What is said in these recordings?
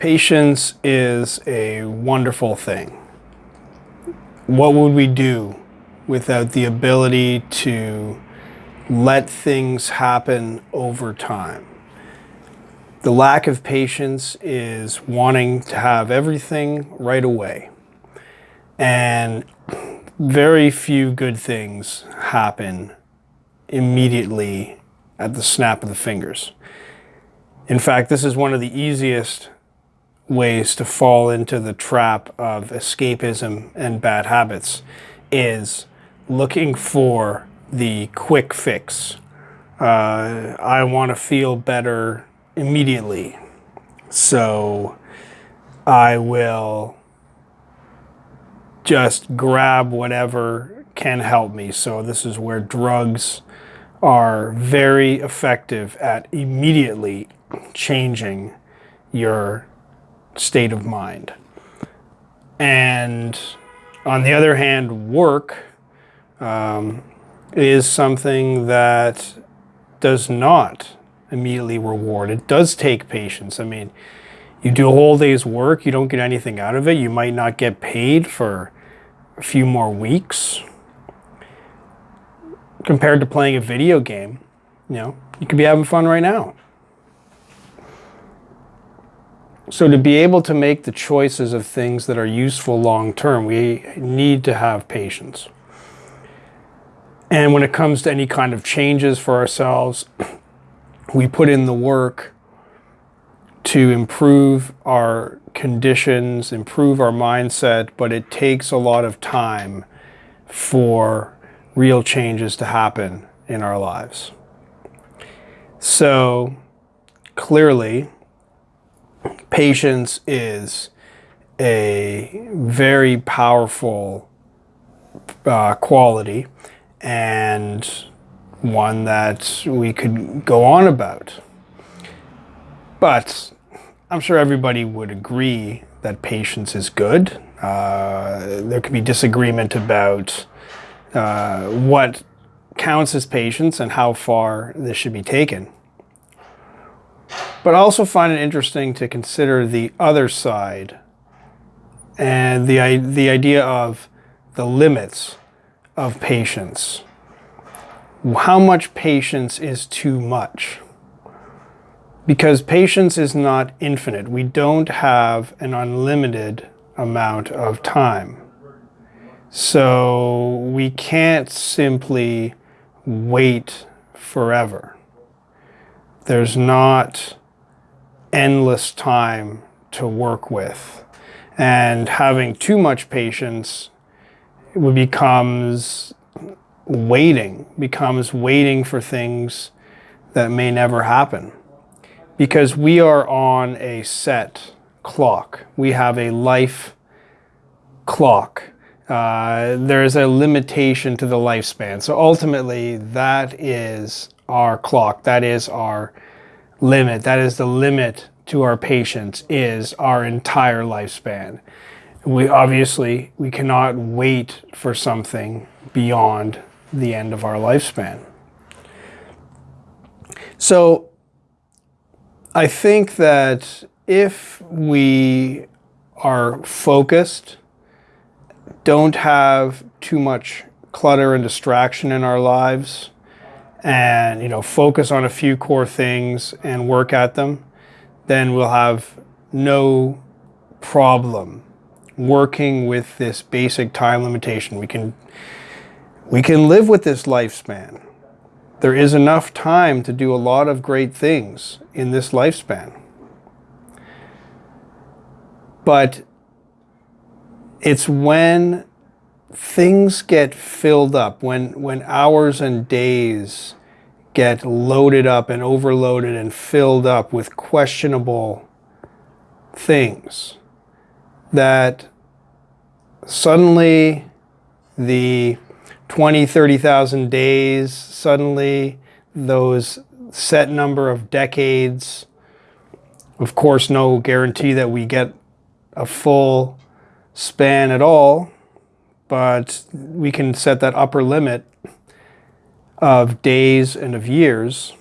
Patience is a wonderful thing. What would we do without the ability to let things happen over time? The lack of patience is wanting to have everything right away. And very few good things happen immediately at the snap of the fingers. In fact, this is one of the easiest ways to fall into the trap of escapism and bad habits is looking for the quick fix. Uh, I want to feel better immediately. So I will just grab whatever can help me. So this is where drugs are very effective at immediately changing your state of mind. And on the other hand, work um, is something that does not immediately reward. It does take patience. I mean, you do a whole day's work, you don't get anything out of it. You might not get paid for a few more weeks. Compared to playing a video game, you know, you could be having fun right now. So to be able to make the choices of things that are useful long term, we need to have patience. And when it comes to any kind of changes for ourselves, we put in the work to improve our conditions, improve our mindset, but it takes a lot of time for real changes to happen in our lives. So clearly, patience is a very powerful uh, quality and one that we could go on about. But I'm sure everybody would agree that patience is good. Uh, there could be disagreement about uh, what counts as patience and how far this should be taken. But I also find it interesting to consider the other side and the, the idea of the limits of patience how much patience is too much? Because patience is not infinite. We don't have an unlimited amount of time. So we can't simply wait forever. There's not endless time to work with. And having too much patience it becomes waiting becomes waiting for things that may never happen. Because we are on a set clock. We have a life clock. Uh, there's a limitation to the lifespan. So ultimately, that is our clock. That is our limit. That is the limit to our patience is our entire lifespan. We obviously, we cannot wait for something beyond the end of our lifespan. So I think that if we are focused, don't have too much clutter and distraction in our lives, and you know focus on a few core things and work at them, then we'll have no problem working with this basic time limitation. We can we can live with this lifespan. There is enough time to do a lot of great things in this lifespan. But it's when things get filled up, when, when hours and days get loaded up and overloaded and filled up with questionable things, that suddenly the 20, 30,000 days, suddenly those set number of decades, of course, no guarantee that we get a full span at all, but we can set that upper limit of days and of years.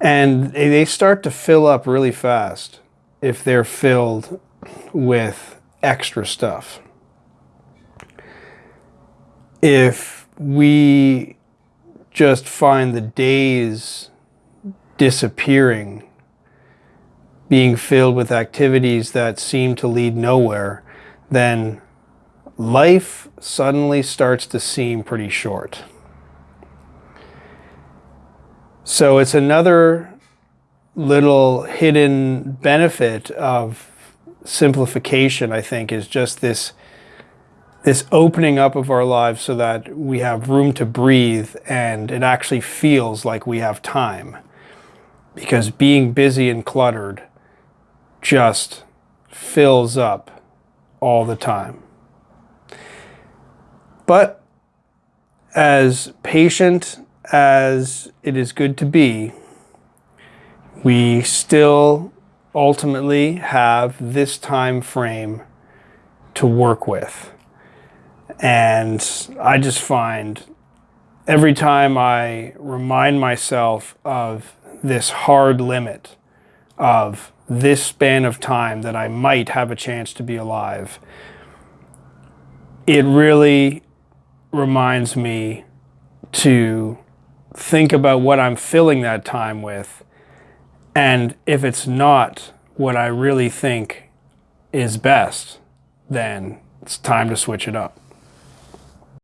And they start to fill up really fast. if they're filled with extra stuff. If we just find the days disappearing, being filled with activities that seem to lead nowhere, then life suddenly starts to seem pretty short. So it's another little hidden benefit of simplification, I think, is just this this opening up of our lives so that we have room to breathe and it actually feels like we have time. Because being busy and cluttered just fills up all the time. But as patient as it is good to be, we still ultimately have this time frame to work with. And I just find every time I remind myself of this hard limit of this span of time that I might have a chance to be alive, it really reminds me to think about what I'm filling that time with. And if it's not what I really think is best, then it's time to switch it up.